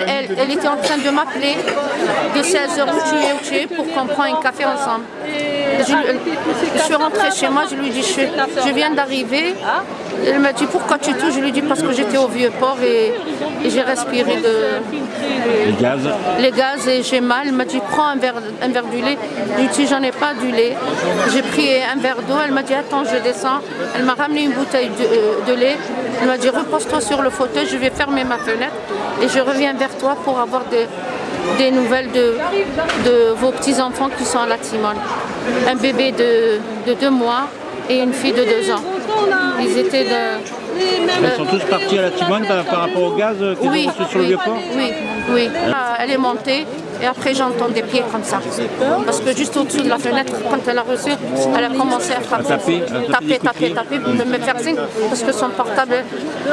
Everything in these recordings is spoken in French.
elle, était en train de m'appeler de 16h où tu es, pour qu'on prenne un café ensemble. Je, suis rentrée chez moi, je lui ai dit, je viens d'arriver. Elle m'a dit, pourquoi tu touches? Je lui ai dit, parce que j'étais au vieux port et, et j'ai respiré de, Les gaz. les gaz et j'ai mal. Elle m'a dit prends un verre, un verre du lait. Je lui ai dit j'en ai pas du lait. J'ai pris un verre d'eau. Elle m'a dit attends je descends. Elle m'a ramené une bouteille de, euh, de lait. Elle m'a dit repose-toi sur le fauteuil, je vais fermer ma fenêtre et je reviens vers toi pour avoir des, des nouvelles de, de vos petits-enfants qui sont à la Timone. Un bébé de, de deux mois et une fille de deux ans. Ils étaient de... Ils sont tous partis à la Timone par, par rapport au gaz euh, qu'ils Oui, ont sur le oui, vieux port oui, oui. Ah, Elle est montée et après j'entends des pieds comme ça. Parce que juste au-dessous de la fenêtre, quand elle a reçu, elle a commencé à frapper. À taper, à taper taper, taper, pour me faire signe. Parce que son portable,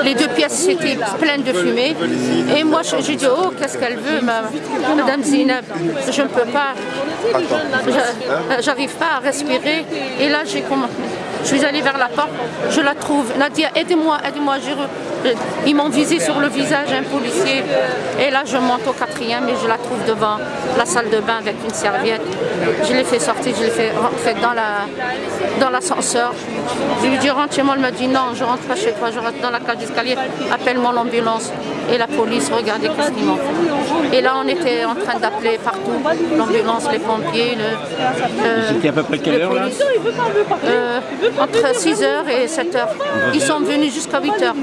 les deux pièces étaient pleines de fumée. Et moi je, je dis, oh, qu'est-ce qu'elle veut, ma- Madame Zineb Je ne peux pas, je- j'arrive pas à respirer. Et là, j'ai commencé. Je suis allée vers la porte, je la trouve. Nadia, aidez-moi, aidez-moi. re- Ils m'ont visé sur le visage, un policier. Et là, je monte au quatrième et je la trouve devant la salle de bain avec une serviette. Je l'ai fait sortir, je l'ai fait rentrer dans la dans l'ascenseur. Je lui ai dit rentre chez moi, elle m'a dit non, je rentre pas chez toi, je rentre dans la cage d'escalier, appelle-moi l'ambulance. Et la police, regardez qu'est-ce qu'ils m'ont fait. Et là, on était en train d'appeler partout, l'ambulance, les pompiers, le, C'était à peu près quelle heure là. Euh, entre 6h et 7h. Ils sont venus jusqu'à 8h.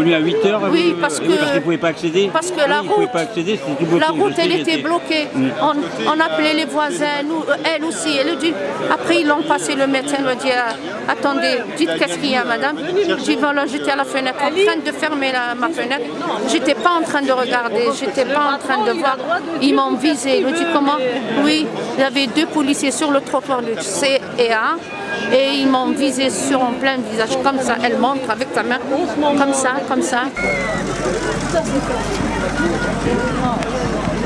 Ils sont venus à 8h Oui, parce que- parce qu'ils ne pouvaient pas accéder parce que Oui, la Ils route- pas accéder, c'était tout bloqué. La route, elle était bloquée. On, on appelait les voisins, nous, euh, elle aussi. Elle dit, après, ils l'ont passé, le médecin lui a dit, ah, attendez, dites qu'est-ce qu'il y a, madame. Voilà, j'étais à la fenêtre, en train de fermer la- ma fenêtre. J'étais pas en train de regarder, j'étais pas en train de voir. Ils m'ont visé. Je dis, comment? Oui, il y avait deux policiers sur le trottoir du C et ils m'ont visé sur en plein visage, comme ça. Elle montre avec sa main, comme ça, comme ça.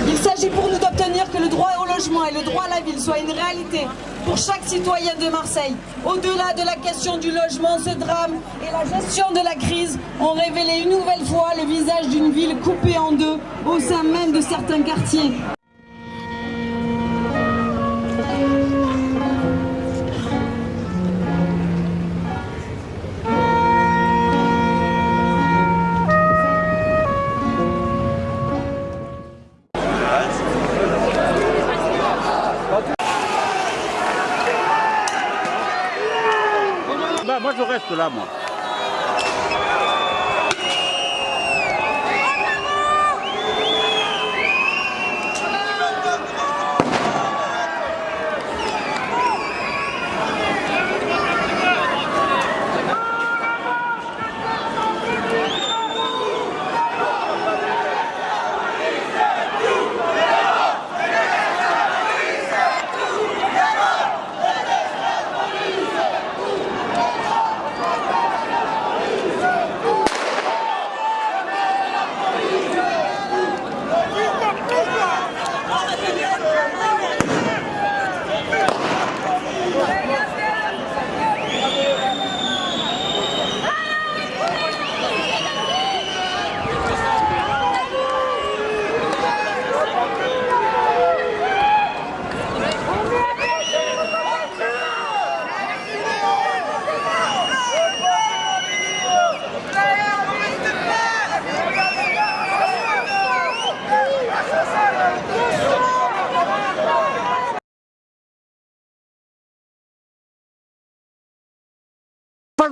Il s'agit pour nous d'obtenir que le droit au logement et le droit à la ville soient une réalité pour chaque citoyen de Marseille. Au-delà de la question du logement, ce drame et la gestion de la crise ont révélé une nouvelle fois le visage d'une ville coupée en deux au sein même de certains quartiers. postulamos.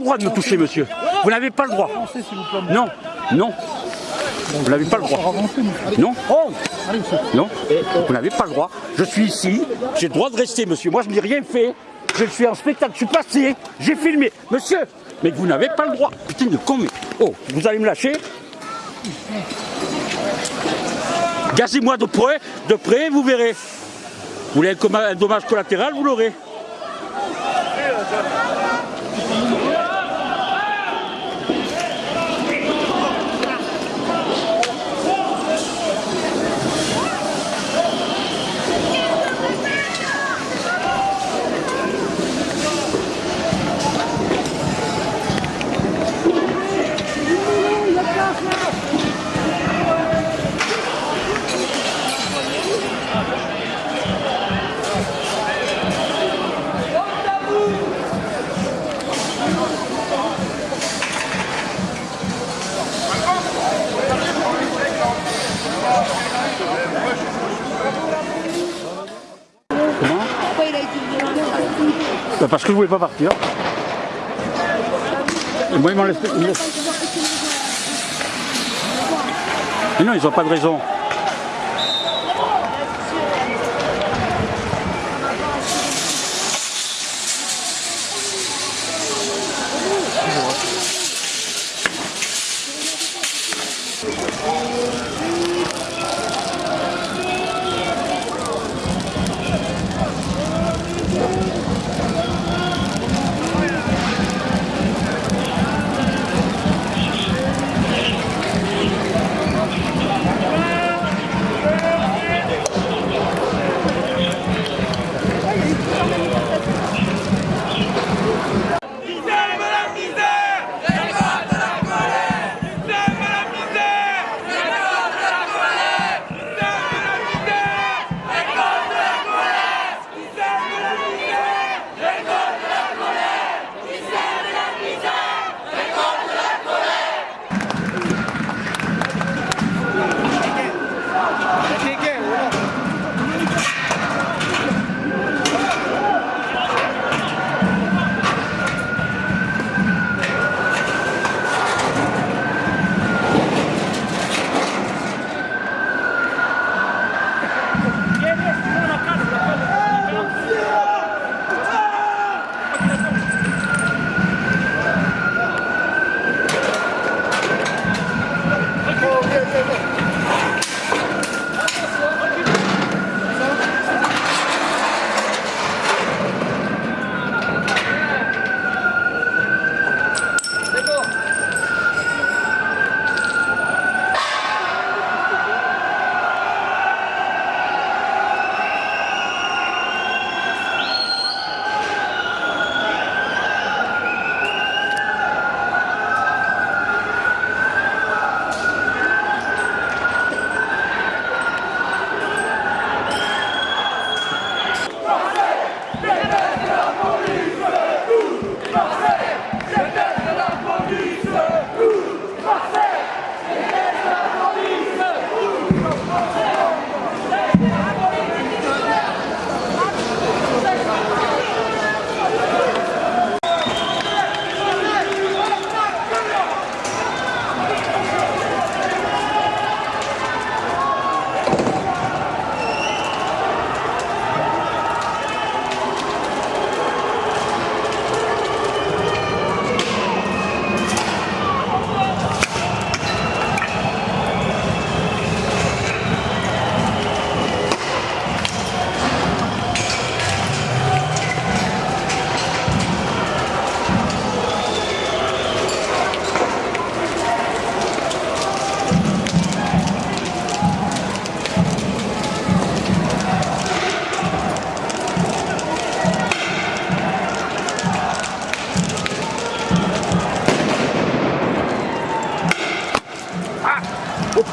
Le droit de me toucher, monsieur. Vous n'avez pas le droit. Non, non. Vous n'avez pas le droit. Non Non Vous n'avez pas le droit. Je suis ici, j'ai le droit de rester, monsieur. Moi, je n'ai rien fait. Je suis en spectacle, je suis passé, j'ai filmé. Monsieur, mais vous n'avez pas le droit. Putain de con, mais... Oh, vous allez me lâcher Gazez-moi de près, de près, vous verrez. Vous voulez un, dommage collatéral, vous l'aurez. Parce que je voulais pas partir. Et moi, ils m'ont laissé... Mais non, ils n'ont pas de raison.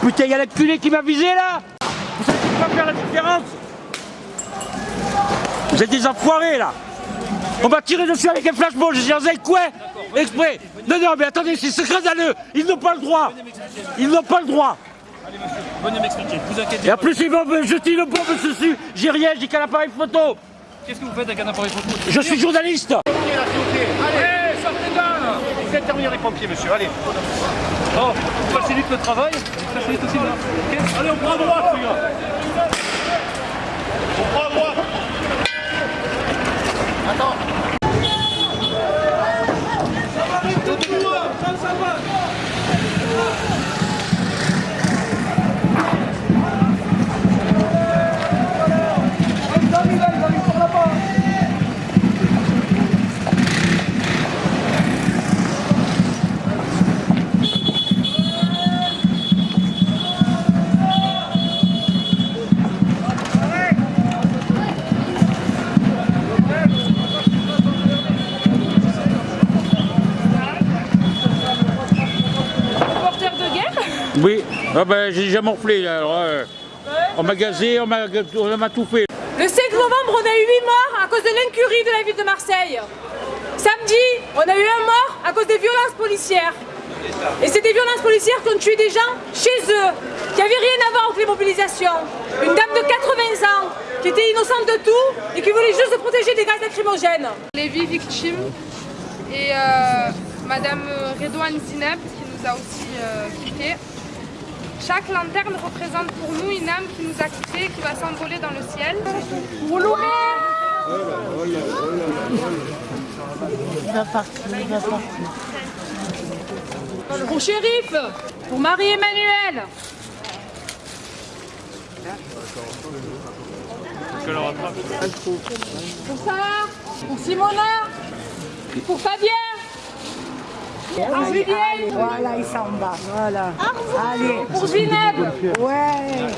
Putain, il y a l'enculé qui m'a visé là Vous savez pas faire la différence Vous êtes des enfoirés là On m'a tiré dessus avec un flashball, j'ai un quoi Exprès Non, non, mais attendez, c'est scandaleux Ils n'ont pas le droit Ils n'ont pas le droit Venez m'expliquer, vous inquiétez Et en plus, ils vont me jeter une bombe dessus. J'ai rien, j'ai qu'un appareil photo Qu'est-ce que vous faites avec un appareil photo? Je suis journaliste. Allez, sortez là Vous êtes terminé les pompiers, monsieur, allez. Oh, on facilite le travail, Allez, on prend à droite, les gars On prend à. Porteur Oui, ah ben, j'ai déjà morflé alors, euh, On m'a gazé, on m'a on m'a tout fait. Le 5 novembre, on a eu 8 morts à cause de l'incurie de la ville de Marseille. Samedi, on a eu un mort à cause des violences policières. Et c'est des violences policières qui ont tué des gens chez eux, qui n'avaient rien à voir avec les mobilisations. Une dame de 80 ans, qui était innocente de tout et qui voulait juste se protéger des gaz lacrymogènes. Les vies victimes et euh, Madame Redouane Zineb qui nous a aussi euh, quittés. Chaque lanterne représente pour nous une âme qui nous a quittés et qui va s'envoler dans le ciel. Pour Loumé Pour Shérif, pour Marie-Emmanuel, pour Sarah, pour Simona, pour Fabien, Julien, Voilà, il s'en va. Voilà. Allez. pour Zineb. Ouais.